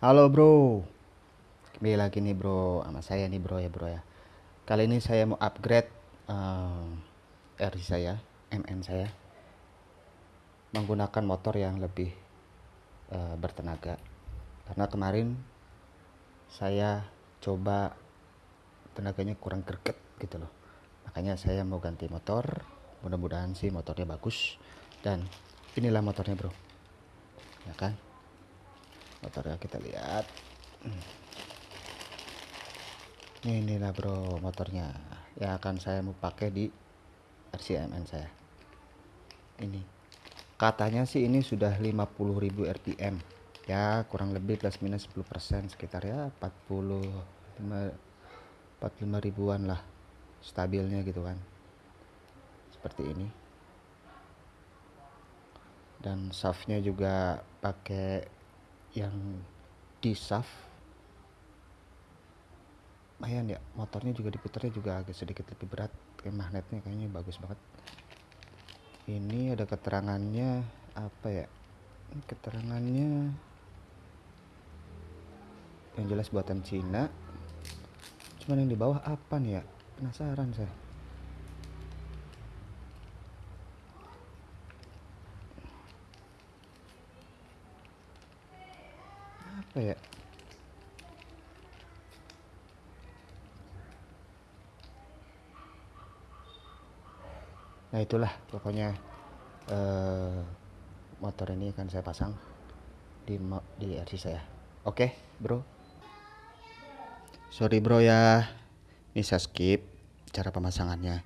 Halo bro, kembali lagi nih bro sama saya nih bro ya bro ya. Kali ini saya mau upgrade uh, RC saya, MN saya, menggunakan motor yang lebih uh, bertenaga. Karena kemarin saya coba tenaganya kurang greget gitu loh. Makanya saya mau ganti motor. Mudah-mudahan sih motornya bagus. Dan inilah motornya bro, ya kan? Motornya kita lihat. Ini inilah bro motornya yang akan saya mau pakai di RCMN saya. Ini. Katanya sih ini sudah 50.000 rpm ya kurang lebih plus minus 10% sekitar ya 40 45 ribuan lah stabilnya gitu kan. Seperti ini. Dan shaftnya juga pakai yang di shaft lumayan ya. Motornya juga diputarnya juga agak sedikit lebih berat. Kayak magnetnya kayaknya bagus banget. Ini ada keterangannya apa ya? Keterangannya yang jelas buatan Cina. Cuman yang di bawah apa nih ya? Penasaran saya apa ya nah itulah pokoknya eh, motor ini akan saya pasang di di RC saya. Oke bro. Sorry bro ya. Ini saya skip cara pemasangannya.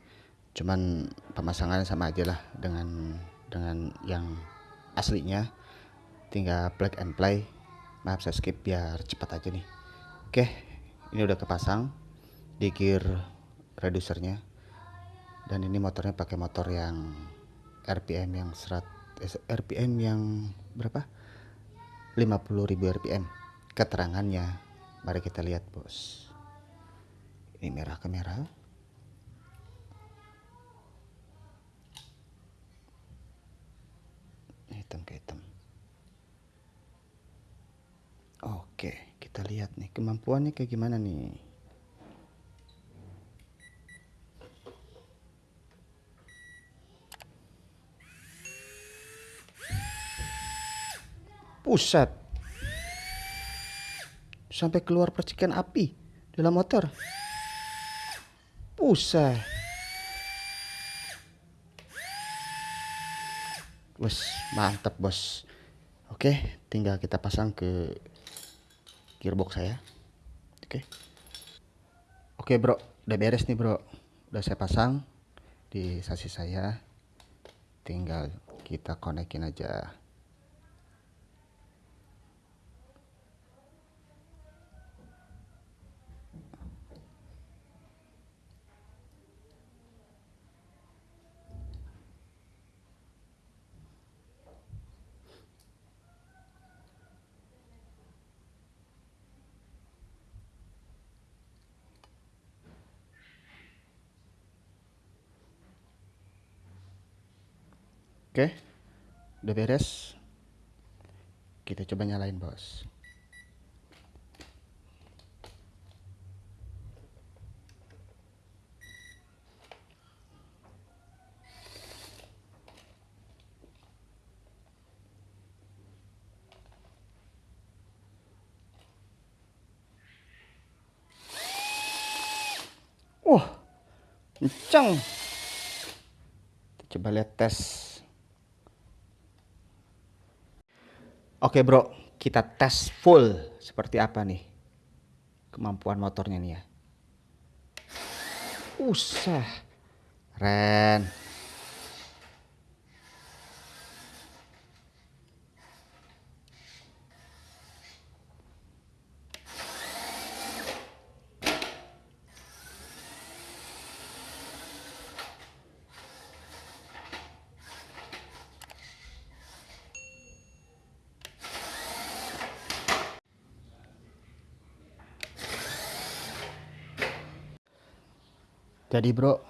Cuman pemasangannya sama aja lah dengan dengan yang aslinya. Tinggal plug and play maaf saya skip biar cepat aja nih. Oke ini udah kepasang di gear reducernya dan ini motornya pakai motor yang RPM yang serat eh, RPM yang berapa? 50.000 RPM keterangannya mari kita lihat bos. Ini merah ke merah hitam ke hitam Oke, kita lihat nih kemampuannya kayak gimana nih. Pusat. Sampai keluar percikan api dalam motor. Pusat. Bos, mantap bos. Oke, tinggal kita pasang ke gearbox saya. Oke. Okay. oke okay, bro. Udah beres nih bro. Udah saya pasang di sasis saya. Tinggal kita konekin aja Oke, udah beres. Kita coba nyalain bos. Wah, kencang. Coba lihat tes Oke bro, kita tes full seperti apa nih kemampuan motornya nih ya. Usah, Ren. Jadi bro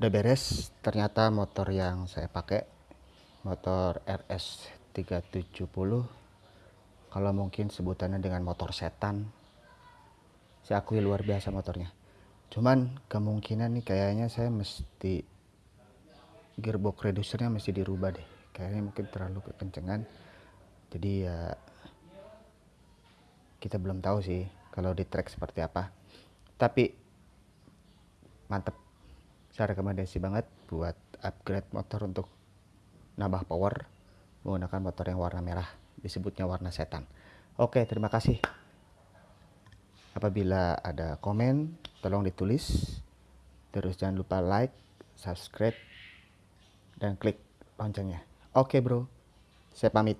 udah beres. Ternyata motor yang saya pakai motor RS 370 kalau mungkin sebutannya dengan motor setan. Saya akui luar biasa motornya. Cuman kemungkinan nih kayaknya saya mesti gearbox reducernya mesti dirubah deh. Kayaknya mungkin terlalu kekencengan. Jadi ya kita belum tahu sih kalau di track seperti apa. Tapi mantep. Saya rekomendasi banget buat upgrade motor untuk nambah power menggunakan motor yang warna merah disebutnya warna setan. Oke terima kasih. Apabila ada komen tolong ditulis. Terus jangan lupa like subscribe dan klik loncengnya. Oke bro. Saya pamit